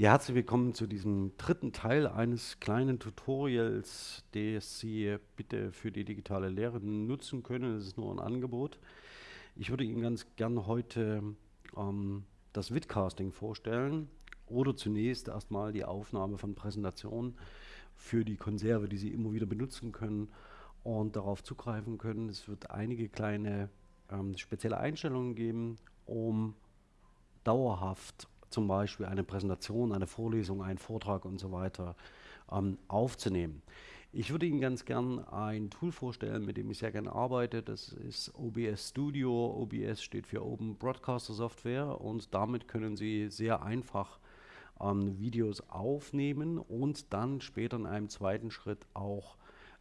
Ja, herzlich willkommen zu diesem dritten Teil eines kleinen Tutorials, das Sie bitte für die digitale Lehre nutzen können. Das ist nur ein Angebot. Ich würde Ihnen ganz gern heute ähm, das Vidcasting vorstellen oder zunächst erstmal die Aufnahme von Präsentationen für die Konserve, die Sie immer wieder benutzen können und darauf zugreifen können. Es wird einige kleine ähm, spezielle Einstellungen geben, um dauerhaft zum Beispiel eine Präsentation, eine Vorlesung, einen Vortrag und so weiter ähm, aufzunehmen. Ich würde Ihnen ganz gern ein Tool vorstellen, mit dem ich sehr gerne arbeite. Das ist OBS Studio. OBS steht für Open Broadcaster Software und damit können Sie sehr einfach ähm, Videos aufnehmen und dann später in einem zweiten Schritt auch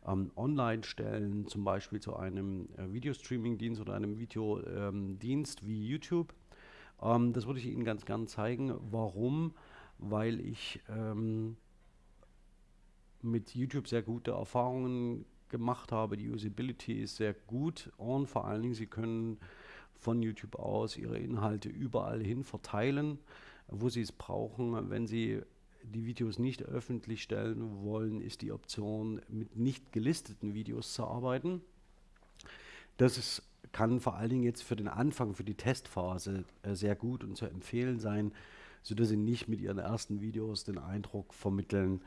ähm, online stellen, zum Beispiel zu einem äh, Videostreaming-Dienst oder einem Videodienst wie YouTube. Ähm, das würde ich Ihnen ganz gern zeigen. Warum? Weil ich ähm, mit YouTube sehr gute Erfahrungen gemacht habe. Die Usability ist sehr gut und vor allen Dingen, Sie können von YouTube aus Ihre Inhalte überall hin verteilen, wo Sie es brauchen. Wenn Sie die Videos nicht öffentlich stellen wollen, ist die Option, mit nicht gelisteten Videos zu arbeiten. Das ist kann vor allen Dingen jetzt für den Anfang, für die Testphase äh, sehr gut und zu empfehlen sein, sodass Sie nicht mit Ihren ersten Videos den Eindruck vermitteln,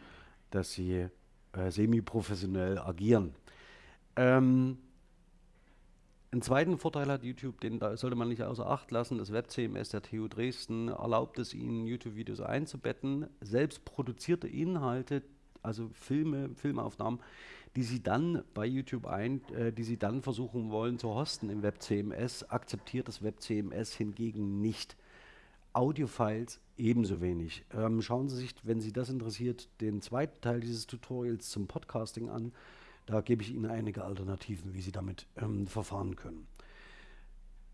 dass Sie äh, semi-professionell agieren. Ähm, einen zweiten Vorteil hat YouTube, den sollte man nicht außer Acht lassen. Das WebCMS der TU Dresden erlaubt es Ihnen, YouTube-Videos einzubetten. Selbst produzierte Inhalte, also Filme, Filmaufnahmen, die sie dann bei YouTube ein, äh, die sie dann versuchen wollen zu hosten im WebCMS, akzeptiert das WebCMS hingegen nicht. Audiofiles ebenso wenig. Ähm, schauen Sie sich, wenn Sie das interessiert, den zweiten Teil dieses Tutorials zum Podcasting an. Da gebe ich Ihnen einige Alternativen, wie Sie damit ähm, verfahren können.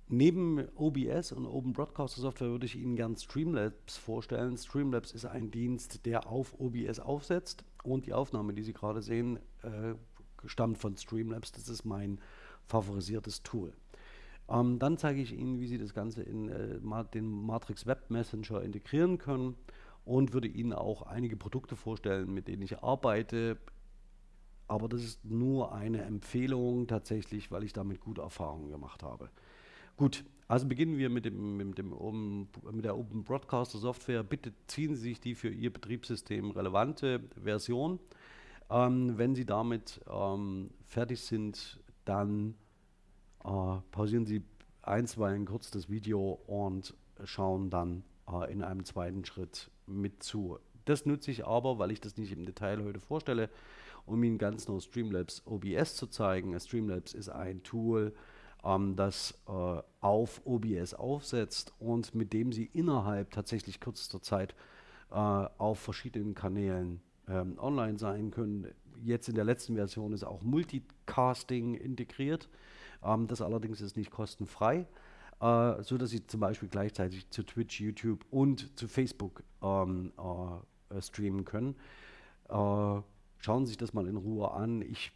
Neben OBS und Open Broadcaster Software würde ich Ihnen gern Streamlabs vorstellen. Streamlabs ist ein Dienst, der auf OBS aufsetzt und die Aufnahme, die Sie gerade sehen, äh, stammt von Streamlabs. Das ist mein favorisiertes Tool. Ähm, dann zeige ich Ihnen, wie Sie das Ganze in äh, den Matrix Web Messenger integrieren können und würde Ihnen auch einige Produkte vorstellen, mit denen ich arbeite. Aber das ist nur eine Empfehlung tatsächlich, weil ich damit gute Erfahrungen gemacht habe. Gut, also beginnen wir mit, dem, mit, dem Open, mit der Open Broadcaster Software. Bitte ziehen Sie sich die für Ihr Betriebssystem relevante Version. Ähm, wenn Sie damit ähm, fertig sind, dann äh, pausieren Sie einstweilen kurz das Video und schauen dann äh, in einem zweiten Schritt mit zu. Das nutze ich aber, weil ich das nicht im Detail heute vorstelle, um Ihnen ganz nur Streamlabs OBS zu zeigen. Streamlabs ist ein Tool, ähm, das äh, auf OBS aufsetzt und mit dem Sie innerhalb tatsächlich kürzester Zeit äh, auf verschiedenen Kanälen ähm, online sein können. Jetzt in der letzten Version ist auch Multicasting integriert. Ähm, das allerdings ist nicht kostenfrei, äh, so dass Sie zum Beispiel gleichzeitig zu Twitch, YouTube und zu Facebook ähm, äh, streamen können. Äh, schauen Sie sich das mal in Ruhe an. Ich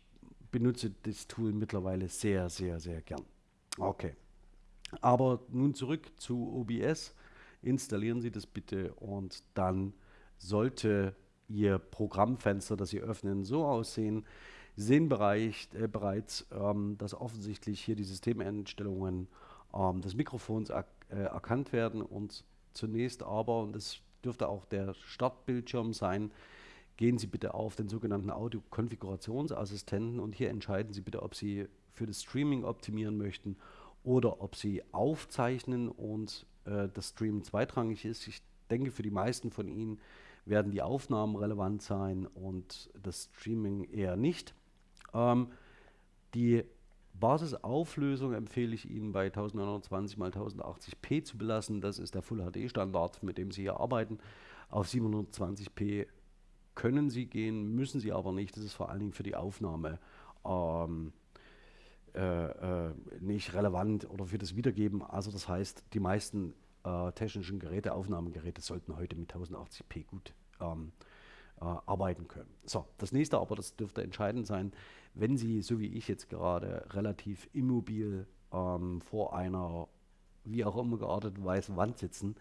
benutze das Tool mittlerweile sehr, sehr, sehr gern. Okay. Aber nun zurück zu OBS. Installieren Sie das bitte und dann sollte Ihr Programmfenster, das Sie öffnen, so aussehen. Sie sehen Bereich, äh, bereits, ähm, dass offensichtlich hier die Systemeinstellungen ähm, des Mikrofons äh, erkannt werden und zunächst aber, und das dürfte auch der Startbildschirm sein, gehen Sie bitte auf den sogenannten Audio-Konfigurationsassistenten und hier entscheiden Sie bitte, ob Sie für das Streaming optimieren möchten oder ob Sie aufzeichnen und äh, das Streamen zweitrangig ist. Ich denke, für die meisten von Ihnen werden die Aufnahmen relevant sein und das Streaming eher nicht. Ähm, die Basisauflösung empfehle ich Ihnen bei 1920 x 1080p zu belassen. Das ist der Full HD Standard, mit dem Sie hier arbeiten. Auf 720p können Sie gehen, müssen Sie aber nicht. Das ist vor allen Dingen für die Aufnahme ähm, äh, äh, nicht relevant oder für das Wiedergeben. Also das heißt, die meisten äh, technischen Geräte, Aufnahmegeräte sollten heute mit 1080p gut ähm, äh, arbeiten können. So, das nächste aber, das dürfte entscheidend sein, wenn Sie, so wie ich jetzt gerade, relativ immobil ähm, vor einer wie auch immer gearteten weißen Wand sitzen,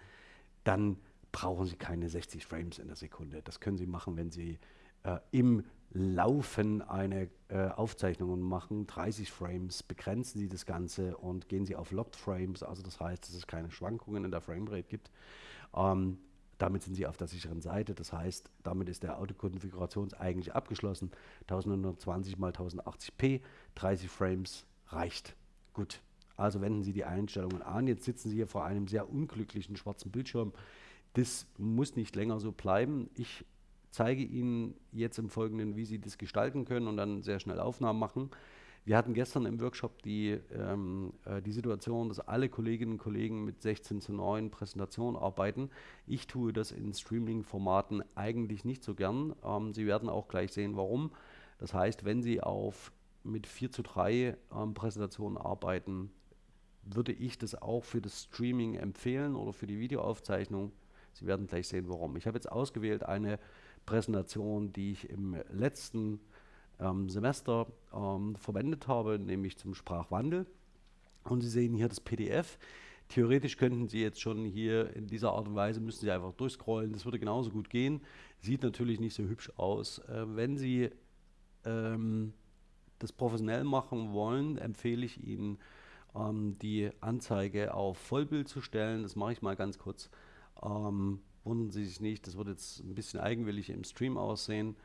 dann brauchen Sie keine 60 Frames in der Sekunde. Das können Sie machen, wenn Sie äh, im Laufen eine äh, Aufzeichnung machen, 30 Frames, begrenzen Sie das Ganze und gehen Sie auf Locked Frames, also das heißt, dass es keine Schwankungen in der Framerate gibt. Ähm, damit sind Sie auf der sicheren Seite, das heißt, damit ist der Autokonfigurations eigentlich abgeschlossen. 1920 x 1080p, 30 Frames reicht. Gut, also wenden Sie die Einstellungen an. Jetzt sitzen Sie hier vor einem sehr unglücklichen schwarzen Bildschirm. Das muss nicht länger so bleiben. Ich zeige Ihnen jetzt im Folgenden, wie Sie das gestalten können und dann sehr schnell Aufnahmen machen. Wir hatten gestern im Workshop die, ähm, äh, die Situation, dass alle Kolleginnen und Kollegen mit 16 zu 9 Präsentationen arbeiten. Ich tue das in Streaming-Formaten eigentlich nicht so gern. Ähm, Sie werden auch gleich sehen, warum. Das heißt, wenn Sie auf mit 4 zu 3 ähm, Präsentationen arbeiten, würde ich das auch für das Streaming empfehlen oder für die Videoaufzeichnung. Sie werden gleich sehen, warum. Ich habe jetzt ausgewählt eine Präsentation, die ich im letzten ähm, Semester ähm, verwendet habe, nämlich zum Sprachwandel. Und Sie sehen hier das PDF. Theoretisch könnten Sie jetzt schon hier in dieser Art und Weise, müssen Sie einfach durchscrollen, das würde genauso gut gehen. Sieht natürlich nicht so hübsch aus. Äh, wenn Sie ähm, das professionell machen wollen, empfehle ich Ihnen, ähm, die Anzeige auf Vollbild zu stellen. Das mache ich mal ganz kurz. Ähm, wundern Sie sich nicht, das wird jetzt ein bisschen eigenwillig im Stream aussehen.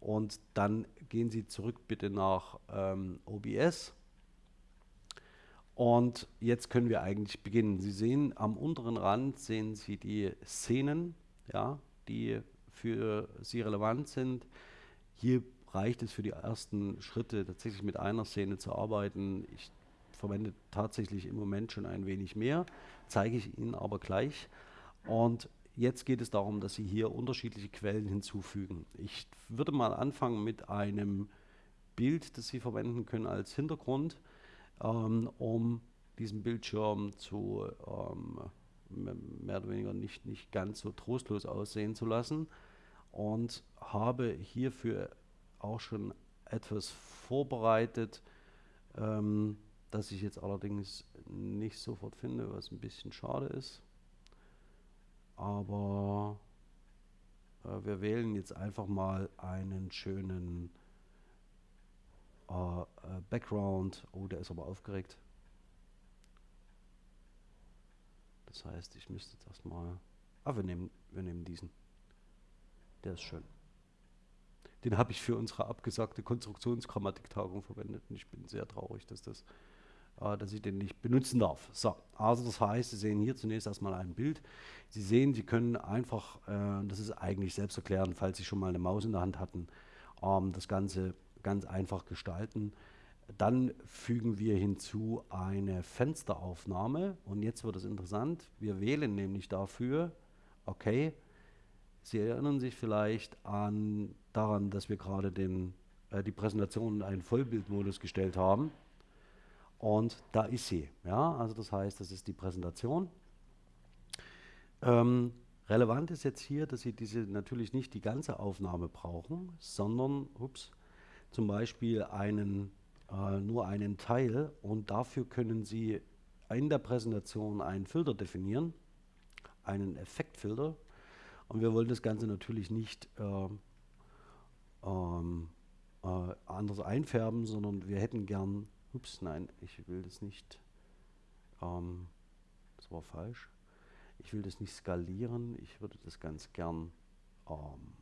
Und dann gehen Sie zurück bitte nach ähm, OBS. Und jetzt können wir eigentlich beginnen. Sie sehen am unteren Rand sehen Sie die Szenen, ja, die für Sie relevant sind. Hier reicht es für die ersten Schritte tatsächlich mit einer Szene zu arbeiten. Ich verwende tatsächlich im Moment schon ein wenig mehr, zeige ich Ihnen aber gleich. Und jetzt geht es darum, dass Sie hier unterschiedliche Quellen hinzufügen. Ich würde mal anfangen mit einem Bild, das Sie verwenden können als Hintergrund, ähm, um diesen Bildschirm zu ähm, mehr oder weniger nicht, nicht ganz so trostlos aussehen zu lassen und habe hierfür auch schon etwas vorbereitet, ähm, das ich jetzt allerdings nicht sofort finde, was ein bisschen schade ist. Aber äh, wir wählen jetzt einfach mal einen schönen äh, äh, Background. Oh, der ist aber aufgeregt. Das heißt, ich müsste jetzt erstmal... Ah, wir nehmen, wir nehmen diesen. Der ist schön. Den habe ich für unsere abgesagte Konstruktionsgrammatiktagung verwendet und ich bin sehr traurig, dass, das, äh, dass ich den nicht benutzen darf. So, also das heißt, Sie sehen hier zunächst erstmal ein Bild. Sie sehen, Sie können einfach, äh, das ist eigentlich selbsterklärend, falls Sie schon mal eine Maus in der Hand hatten, ähm, das Ganze ganz einfach gestalten. Dann fügen wir hinzu eine Fensteraufnahme und jetzt wird es interessant. Wir wählen nämlich dafür, okay, Sie erinnern sich vielleicht an, daran, dass wir gerade den, äh, die Präsentation in einen Vollbildmodus gestellt haben. Und da ist sie. Ja? Also das heißt, das ist die Präsentation. Ähm, relevant ist jetzt hier, dass Sie diese natürlich nicht die ganze Aufnahme brauchen, sondern ups, zum Beispiel einen, äh, nur einen Teil. Und dafür können Sie in der Präsentation einen Filter definieren, einen Effektfilter. Und wir wollen das Ganze natürlich nicht äh, äh, anders einfärben, sondern wir hätten gern, ups, nein, ich will das nicht, ähm, das war falsch, ich will das nicht skalieren, ich würde das ganz gern ähm,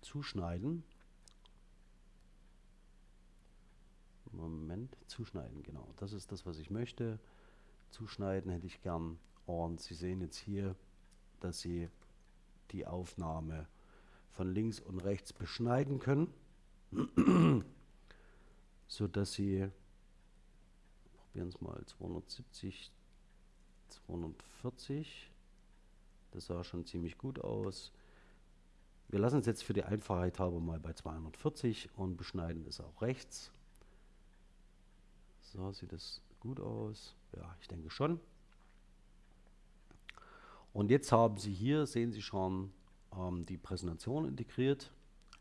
zuschneiden. Moment, zuschneiden, genau. Das ist das, was ich möchte. Zuschneiden hätte ich gern. Und Sie sehen jetzt hier, dass Sie die Aufnahme von links und rechts beschneiden können, sodass Sie, probieren es mal, 270, 240, das sah schon ziemlich gut aus. Wir lassen es jetzt für die Einfachheit halber mal bei 240 und beschneiden es auch rechts. So sieht es gut aus. Ja, ich denke schon. Und jetzt haben Sie hier, sehen Sie schon, ähm, die Präsentation integriert.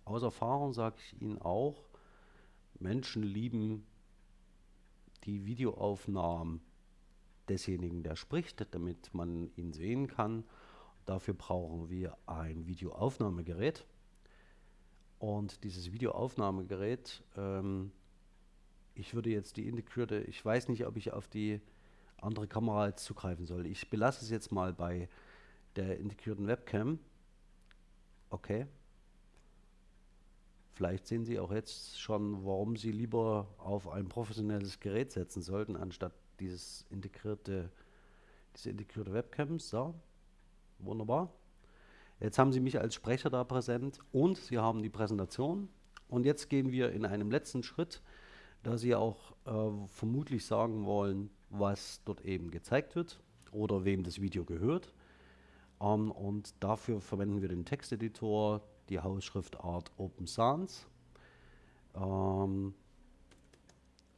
Aus Erfahrung sage ich Ihnen auch, Menschen lieben die Videoaufnahmen desjenigen, der spricht, damit man ihn sehen kann. Dafür brauchen wir ein Videoaufnahmegerät. Und dieses Videoaufnahmegerät, ähm, ich würde jetzt die integrierte, ich weiß nicht, ob ich auf die andere Kamera jetzt zugreifen soll. Ich belasse es jetzt mal bei der integrierten Webcam. Okay. Vielleicht sehen Sie auch jetzt schon, warum Sie lieber auf ein professionelles Gerät setzen sollten, anstatt dieses integrierte, diese integrierte Webcam. So, wunderbar. Jetzt haben Sie mich als Sprecher da präsent und Sie haben die Präsentation. Und jetzt gehen wir in einem letzten Schritt, da Sie auch äh, vermutlich sagen wollen, was dort eben gezeigt wird oder wem das Video gehört. Ähm, und dafür verwenden wir den Texteditor, die Hausschriftart Open Sans. Ähm,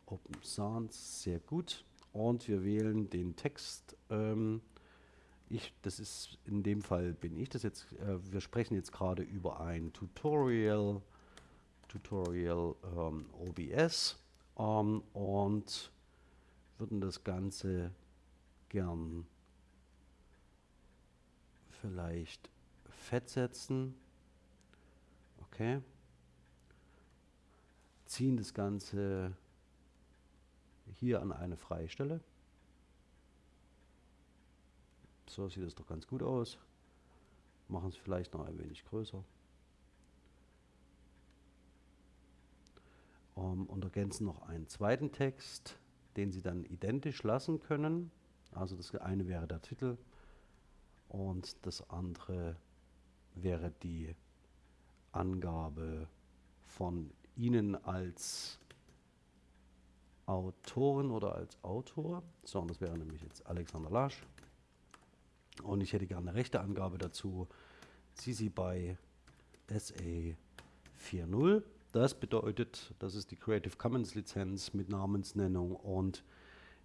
Open Sans, sehr gut. Und wir wählen den Text. Ähm, ich, das ist in dem Fall bin ich das jetzt. Äh, wir sprechen jetzt gerade über ein Tutorial, Tutorial ähm, OBS ähm, und würden das Ganze gern vielleicht fett setzen. Okay. Ziehen das Ganze hier an eine freie Stelle. So sieht es doch ganz gut aus. Machen es vielleicht noch ein wenig größer. Um, und ergänzen noch einen zweiten Text, den Sie dann identisch lassen können. Also das eine wäre der Titel und das andere wäre die Angabe von Ihnen als Autorin oder als Autor. So, und das wäre nämlich jetzt Alexander Lasch. Und ich hätte gerne eine rechte Angabe dazu. CC by SA 4.0. Das bedeutet, das ist die Creative Commons Lizenz mit Namensnennung und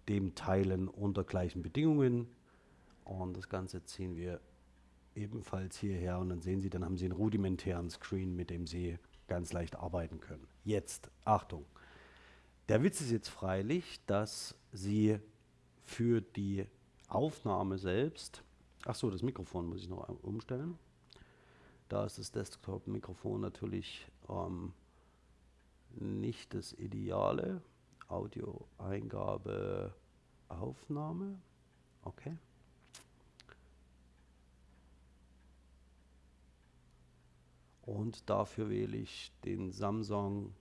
dem Teilen unter gleichen Bedingungen. Und das Ganze ziehen wir ebenfalls hierher und dann sehen Sie, dann haben Sie einen rudimentären Screen, mit dem Sie ganz leicht arbeiten können. Jetzt, Achtung. Der Witz ist jetzt freilich, dass Sie für die Aufnahme selbst Achso, das Mikrofon muss ich noch umstellen. Da ist das Desktop-Mikrofon natürlich ähm, nicht das Ideale. Audio-Eingabe, Aufnahme. Okay. Und dafür wähle ich den Samsung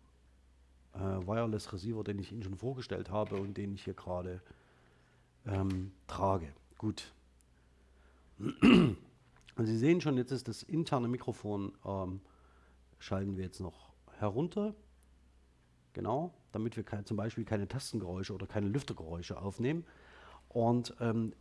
äh, Wireless Receiver, den ich Ihnen schon vorgestellt habe und den ich hier gerade ähm, trage. Gut, und Sie sehen schon, jetzt ist das interne Mikrofon, ähm, schalten wir jetzt noch herunter. Genau, damit wir kein, zum Beispiel keine Tastengeräusche oder keine Lüftergeräusche aufnehmen. Und ähm,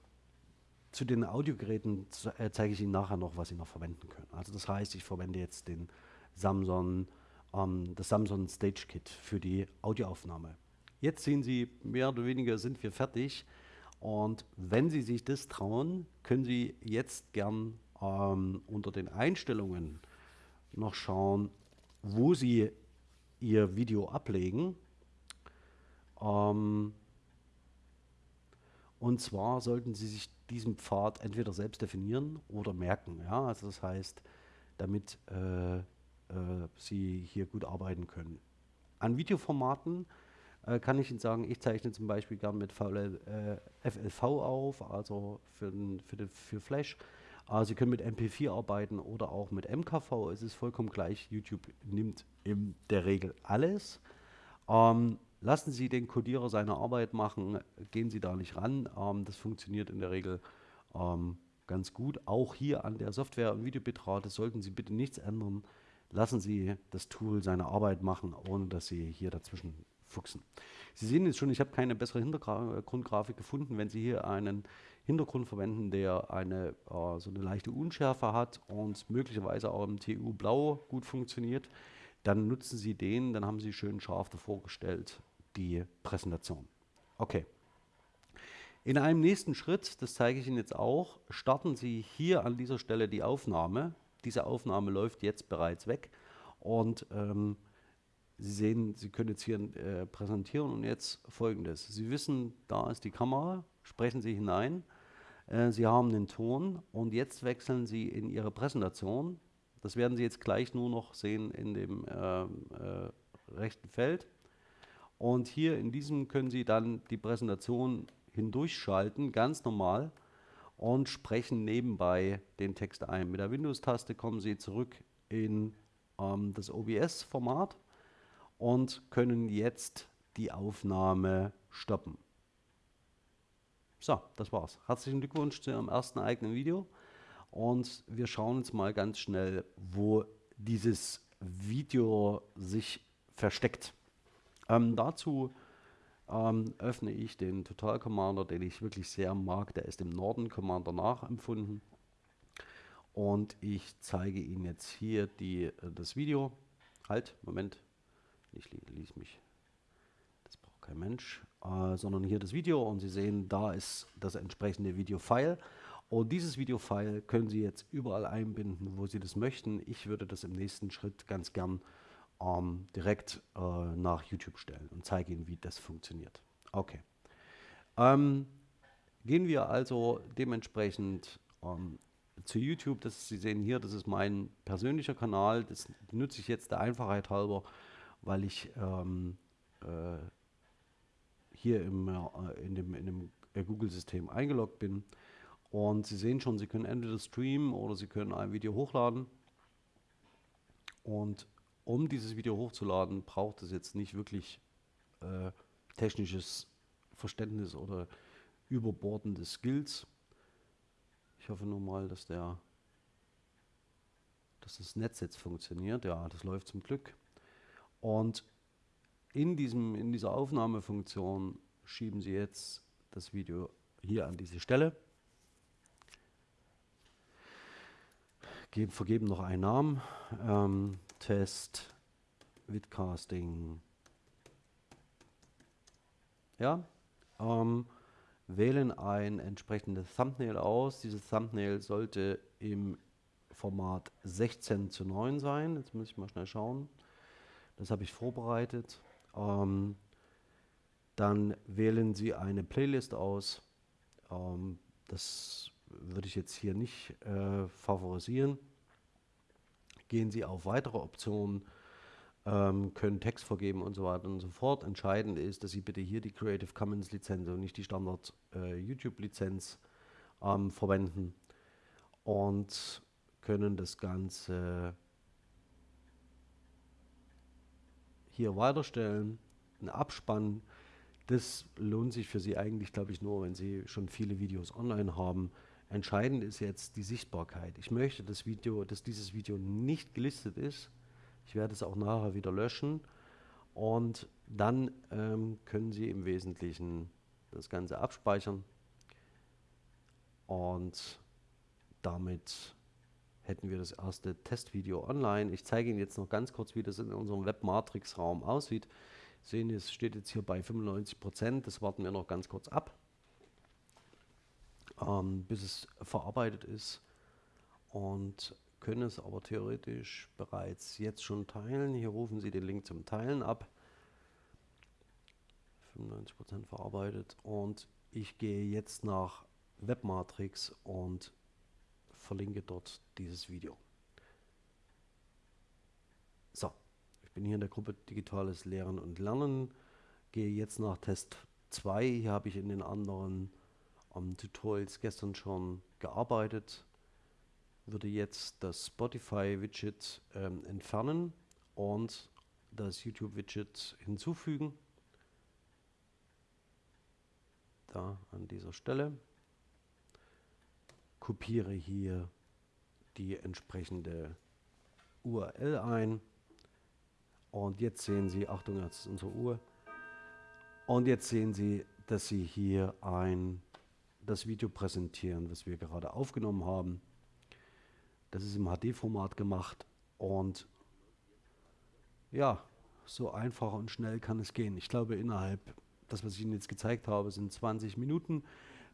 zu den Audiogeräten äh, zeige ich Ihnen nachher noch, was Sie noch verwenden können. Also das heißt, ich verwende jetzt den Samsung, ähm, das Samsung Stage Kit für die Audioaufnahme. Jetzt sehen Sie, mehr oder weniger sind wir fertig. Und wenn Sie sich das trauen, können Sie jetzt gern ähm, unter den Einstellungen noch schauen, wo Sie Ihr Video ablegen. Ähm, und zwar sollten Sie sich diesen Pfad entweder selbst definieren oder merken. Ja? Also das heißt, damit äh, äh, Sie hier gut arbeiten können. An Videoformaten äh, kann ich Ihnen sagen, ich zeichne zum Beispiel gern mit VL, äh, FLV auf, also für, für, den, für Flash. Äh, Sie können mit MP4 arbeiten oder auch mit MKV, es ist vollkommen gleich. YouTube nimmt in der Regel alles. Ähm, lassen Sie den Codierer seine Arbeit machen, gehen Sie da nicht ran. Ähm, das funktioniert in der Regel ähm, ganz gut. Auch hier an der Software- und Videobitrate sollten Sie bitte nichts ändern. Lassen Sie das Tool seine Arbeit machen, ohne dass Sie hier dazwischen fuchsen. Sie sehen jetzt schon, ich habe keine bessere Hintergrundgrafik gefunden. Wenn Sie hier einen Hintergrund verwenden, der eine äh, so eine leichte Unschärfe hat und möglicherweise auch im TU Blau gut funktioniert, dann nutzen Sie den, dann haben Sie schön scharf davor gestellt die Präsentation. Okay. In einem nächsten Schritt, das zeige ich Ihnen jetzt auch, starten Sie hier an dieser Stelle die Aufnahme. Diese Aufnahme läuft jetzt bereits weg und ähm, Sie sehen, Sie können jetzt hier äh, präsentieren und jetzt folgendes. Sie wissen, da ist die Kamera, sprechen Sie hinein. Äh, Sie haben den Ton und jetzt wechseln Sie in Ihre Präsentation. Das werden Sie jetzt gleich nur noch sehen in dem äh, äh, rechten Feld. Und hier in diesem können Sie dann die Präsentation hindurchschalten, ganz normal, und sprechen nebenbei den Text ein. Mit der Windows-Taste kommen Sie zurück in ähm, das OBS-Format und können jetzt die Aufnahme stoppen. So, das war's. Herzlichen Glückwunsch zu Ihrem ersten eigenen Video. Und wir schauen uns mal ganz schnell, wo dieses Video sich versteckt. Ähm, dazu ähm, öffne ich den Total Commander, den ich wirklich sehr mag. Der ist im Norden Commander nachempfunden. Und ich zeige Ihnen jetzt hier die, äh, das Video. Halt, Moment. Ich ließ mich. Das braucht kein Mensch. Äh, sondern hier das Video. Und Sie sehen, da ist das entsprechende Video-File. Und dieses Video-File können Sie jetzt überall einbinden, wo Sie das möchten. Ich würde das im nächsten Schritt ganz gern ähm, direkt äh, nach YouTube stellen und zeige Ihnen, wie das funktioniert. Okay. Ähm, gehen wir also dementsprechend ähm, zu YouTube. Das, Sie sehen hier, das ist mein persönlicher Kanal. Das nutze ich jetzt der Einfachheit halber, weil ich ähm, äh, hier im, äh, in dem, in dem äh, Google-System eingeloggt bin. Und Sie sehen schon, Sie können entweder streamen oder Sie können ein Video hochladen. Und um dieses Video hochzuladen, braucht es jetzt nicht wirklich äh, technisches Verständnis oder überbordende Skills. Ich hoffe nur mal, dass der dass das Netz jetzt funktioniert. Ja, das läuft zum Glück. Und in, diesem, in dieser Aufnahmefunktion schieben Sie jetzt das Video hier an diese Stelle. Geben, vergeben noch einen Namen. Ähm, Test, Vidcasting. Ja, ähm, wählen ein entsprechendes Thumbnail aus. Dieses Thumbnail sollte im Format 16 zu 9 sein. Jetzt muss ich mal schnell schauen. Das habe ich vorbereitet. Ähm, dann wählen Sie eine Playlist aus. Ähm, das würde ich jetzt hier nicht äh, favorisieren gehen Sie auf weitere Optionen, ähm, können Text vergeben und so weiter und so fort. Entscheidend ist, dass Sie bitte hier die Creative Commons Lizenz und nicht die Standard äh, YouTube Lizenz ähm, verwenden und können das Ganze hier weiterstellen, einen Abspann. Das lohnt sich für Sie eigentlich, glaube ich, nur, wenn Sie schon viele Videos online haben. Entscheidend ist jetzt die Sichtbarkeit. Ich möchte das Video, dass dieses Video nicht gelistet ist. Ich werde es auch nachher wieder löschen. Und dann ähm, können Sie im Wesentlichen das Ganze abspeichern. Und damit hätten wir das erste Testvideo online. Ich zeige Ihnen jetzt noch ganz kurz, wie das in unserem Webmatrix-Raum aussieht. Sie sehen, es steht jetzt hier bei 95 Prozent. Das warten wir noch ganz kurz ab ähm, bis es verarbeitet ist und können es aber theoretisch bereits jetzt schon teilen. Hier rufen Sie den Link zum Teilen ab. 95% verarbeitet und ich gehe jetzt nach Webmatrix und verlinke dort dieses Video. So, ich bin hier in der Gruppe Digitales Lehren und Lernen, gehe jetzt nach Test 2. Hier habe ich in den anderen am Tutorials gestern schon gearbeitet, würde jetzt das Spotify-Widget ähm, entfernen und das YouTube-Widget hinzufügen. Da an dieser Stelle. Kopiere hier die entsprechende URL ein. Und jetzt sehen Sie, Achtung, jetzt ist unsere Uhr. Und jetzt sehen Sie, dass Sie hier ein das Video präsentieren, was wir gerade aufgenommen haben. Das ist im HD-Format gemacht und ja, so einfach und schnell kann es gehen. Ich glaube, innerhalb, das, was ich Ihnen jetzt gezeigt habe, sind 20 Minuten.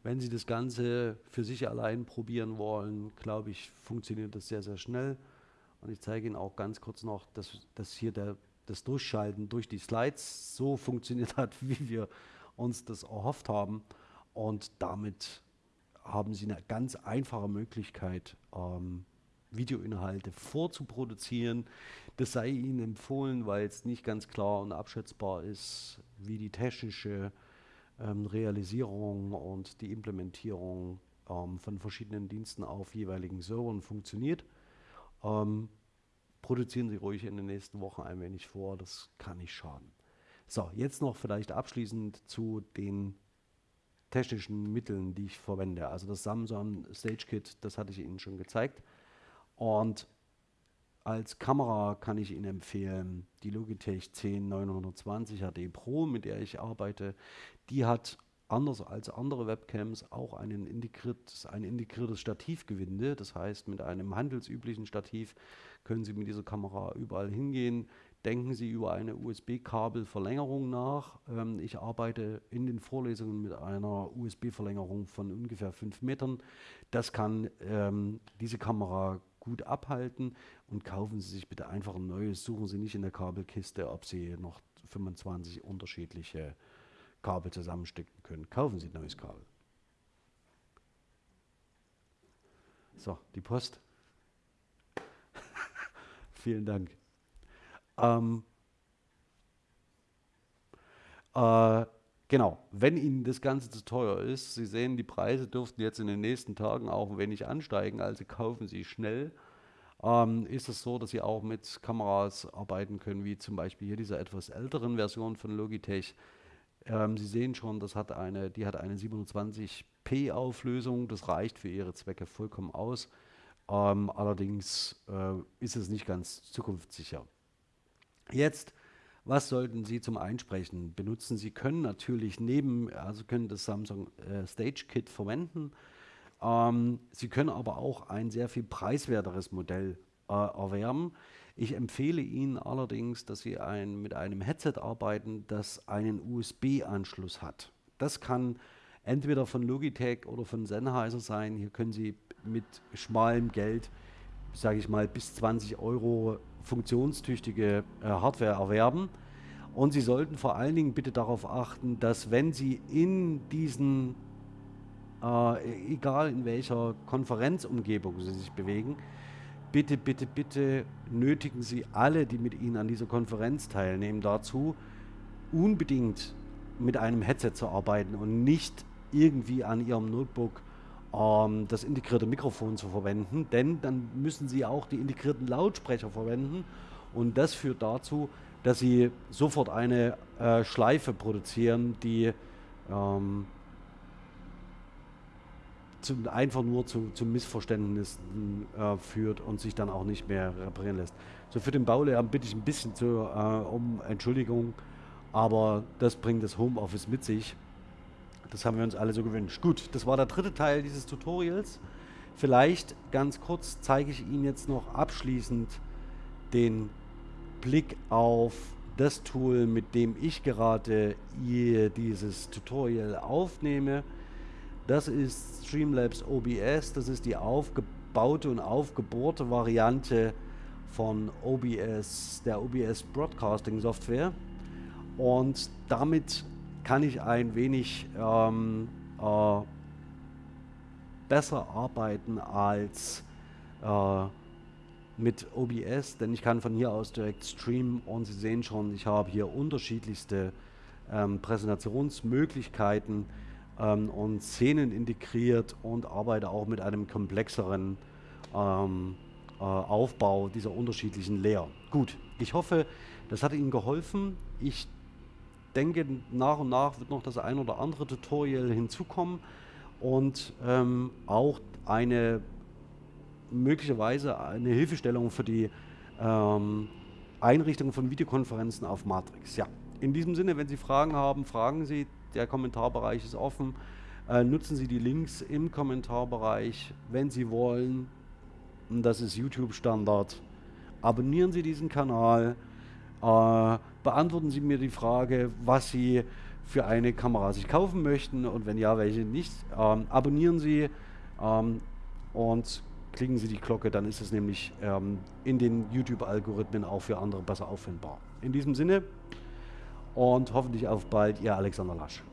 Wenn Sie das Ganze für sich allein probieren wollen, glaube ich, funktioniert das sehr, sehr schnell. Und ich zeige Ihnen auch ganz kurz noch, dass, dass hier der, das Durchschalten durch die Slides so funktioniert hat, wie wir uns das erhofft haben. Und damit haben Sie eine ganz einfache Möglichkeit, ähm, Videoinhalte vorzuproduzieren. Das sei Ihnen empfohlen, weil es nicht ganz klar und abschätzbar ist, wie die technische ähm, Realisierung und die Implementierung ähm, von verschiedenen Diensten auf jeweiligen Servern funktioniert. Ähm, produzieren Sie ruhig in den nächsten Wochen ein wenig vor, das kann nicht schaden. So, jetzt noch vielleicht abschließend zu den technischen Mitteln, die ich verwende. Also das Samsung Stage Kit, das hatte ich Ihnen schon gezeigt. Und als Kamera kann ich Ihnen empfehlen die Logitech 10920 HD Pro, mit der ich arbeite. Die hat anders als andere Webcams auch einen integriert, ein integriertes Stativgewinde. Das heißt, mit einem handelsüblichen Stativ können Sie mit dieser Kamera überall hingehen. Denken Sie über eine USB-Kabelverlängerung nach. Ähm, ich arbeite in den Vorlesungen mit einer USB-Verlängerung von ungefähr 5 Metern. Das kann ähm, diese Kamera gut abhalten und kaufen Sie sich bitte einfach ein neues. Suchen Sie nicht in der Kabelkiste, ob Sie noch 25 unterschiedliche Kabel zusammenstecken können. Kaufen Sie ein neues Kabel. So, die Post. Vielen Dank. Ähm, äh, genau, wenn Ihnen das Ganze zu teuer ist, Sie sehen, die Preise dürften jetzt in den nächsten Tagen auch ein wenig ansteigen, also kaufen Sie schnell. Ähm, ist es so, dass Sie auch mit Kameras arbeiten können, wie zum Beispiel hier dieser etwas älteren Version von Logitech. Ähm, Sie sehen schon, das hat eine, die hat eine 720p Auflösung, das reicht für Ihre Zwecke vollkommen aus. Ähm, allerdings äh, ist es nicht ganz zukunftssicher. Jetzt, was sollten Sie zum Einsprechen benutzen? Sie können natürlich neben, also können das Samsung äh, Stage Kit verwenden. Ähm, Sie können aber auch ein sehr viel preiswerteres Modell äh, erwerben. Ich empfehle Ihnen allerdings, dass Sie ein, mit einem Headset arbeiten, das einen USB-Anschluss hat. Das kann entweder von Logitech oder von Sennheiser sein. Hier können Sie mit schmalem Geld, sage ich mal, bis 20 Euro funktionstüchtige äh, Hardware erwerben. Und Sie sollten vor allen Dingen bitte darauf achten, dass wenn Sie in diesen, äh, egal in welcher Konferenzumgebung Sie sich bewegen, bitte, bitte, bitte nötigen Sie alle, die mit Ihnen an dieser Konferenz teilnehmen, dazu, unbedingt mit einem Headset zu arbeiten und nicht irgendwie an Ihrem Notebook ähm, das integrierte Mikrofon zu verwenden, denn dann müssen Sie auch die integrierten Lautsprecher verwenden und das führt dazu, dass Sie sofort eine äh, Schleife produzieren, die ähm, zum, einfach nur zu, zu Missverständnissen äh, führt und sich dann auch nicht mehr reparieren lässt. So für den Baulehrer bitte ich ein bisschen zu, äh, um Entschuldigung, aber das bringt das Homeoffice mit sich. Das haben wir uns alle so gewünscht. Gut, das war der dritte Teil dieses Tutorials. Vielleicht ganz kurz zeige ich Ihnen jetzt noch abschließend den Blick auf das Tool, mit dem ich gerade hier dieses Tutorial aufnehme. Das ist Streamlabs OBS. Das ist die aufgebaute und aufgebohrte Variante von OBS, der OBS Broadcasting Software. Und damit kann ich ein wenig ähm, äh, besser arbeiten als äh, mit OBS, denn ich kann von hier aus direkt streamen und Sie sehen schon, ich habe hier unterschiedlichste ähm, Präsentationsmöglichkeiten ähm, und Szenen integriert und arbeite auch mit einem komplexeren ähm, äh, Aufbau dieser unterschiedlichen Layer. Gut, ich hoffe, das hat Ihnen geholfen. Ich denke, nach und nach wird noch das ein oder andere Tutorial hinzukommen und ähm, auch eine möglicherweise eine Hilfestellung für die ähm, Einrichtung von Videokonferenzen auf Matrix. Ja, in diesem Sinne, wenn Sie Fragen haben, fragen Sie. Der Kommentarbereich ist offen. Äh, nutzen Sie die Links im Kommentarbereich, wenn Sie wollen. Das ist YouTube-Standard. Abonnieren Sie diesen Kanal. Äh, beantworten Sie mir die Frage, was Sie für eine Kamera sich kaufen möchten und wenn ja, welche nicht. Ähm, abonnieren Sie ähm, und klicken Sie die Glocke, dann ist es nämlich ähm, in den YouTube-Algorithmen auch für andere besser auffindbar. In diesem Sinne und hoffentlich auf bald, Ihr Alexander Lasch.